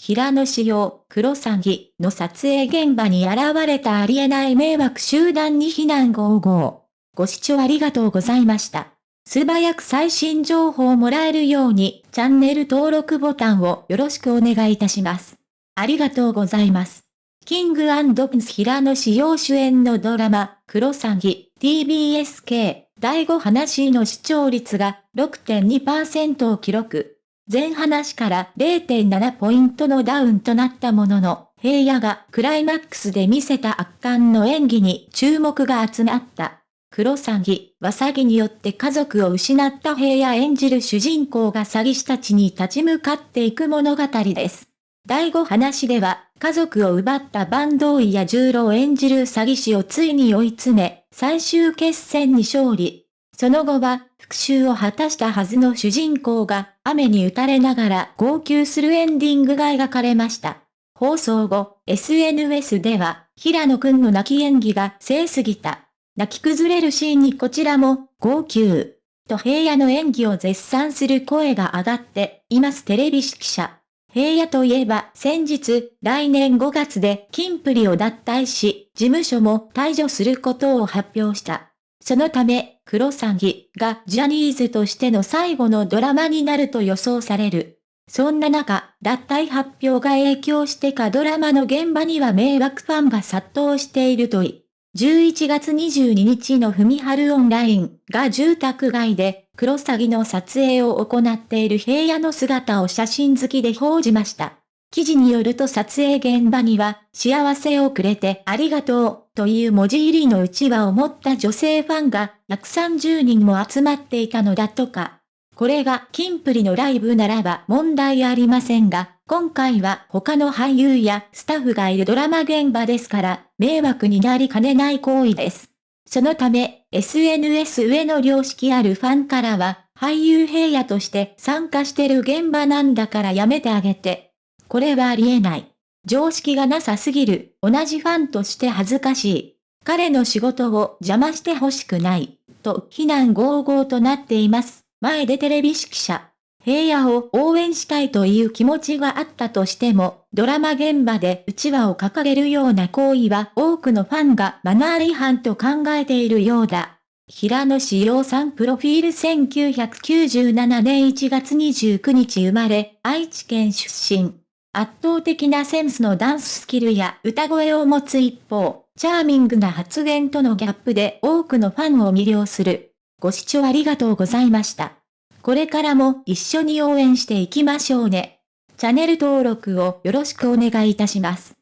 平野紫耀、黒詐欺の撮影現場に現れたありえない迷惑集団に避難55。ご視聴ありがとうございました。素早く最新情報をもらえるように、チャンネル登録ボタンをよろしくお願いいたします。ありがとうございます。キングプンス平野紫耀主演のドラマ、黒詐欺、TBSK、第5話の視聴率が6.2%を記録。前話から0.7ポイントのダウンとなったものの、平野がクライマックスで見せた圧巻の演技に注目が集まった。黒詐欺は詐欺によって家族を失った平野演じる主人公が詐欺師たちに立ち向かっていく物語です。第5話では、家族を奪った坂東や十郎演じる詐欺師をついに追い詰め、最終決戦に勝利。その後は、復讐を果たしたはずの主人公が、雨に打たれながら号泣するエンディングが描かれました。放送後、SNS では、平野くんの泣き演技が正すぎた。泣き崩れるシーンにこちらも、号泣。と平野の演技を絶賛する声が上がっていますテレビ記者。平野といえば先日、来年5月でキンプリを脱退し、事務所も退場することを発表した。そのため、クロサギがジャニーズとしての最後のドラマになると予想される。そんな中、脱退発表が影響してかドラマの現場には迷惑ファンが殺到しているとい。11月22日のふみはるオンラインが住宅街で、クロサギの撮影を行っている平野の姿を写真好きで報じました。記事によると撮影現場には、幸せをくれてありがとう、という文字入りのうちわを持った女性ファンが130人も集まっていたのだとか。これがキンプリのライブならば問題ありませんが、今回は他の俳優やスタッフがいるドラマ現場ですから、迷惑になりかねない行為です。そのため、SNS 上の良識あるファンからは、俳優平野として参加してる現場なんだからやめてあげて。これはありえない。常識がなさすぎる。同じファンとして恥ずかしい。彼の仕事を邪魔してほしくない。と非難合々となっています。前でテレビ指揮者。平野を応援したいという気持ちがあったとしても、ドラマ現場で内輪を掲げるような行為は多くのファンがマナー違反と考えているようだ。平野志陽さんプロフィール1997年1月29日生まれ、愛知県出身。圧倒的なセンスのダンススキルや歌声を持つ一方、チャーミングな発言とのギャップで多くのファンを魅了する。ご視聴ありがとうございました。これからも一緒に応援していきましょうね。チャンネル登録をよろしくお願いいたします。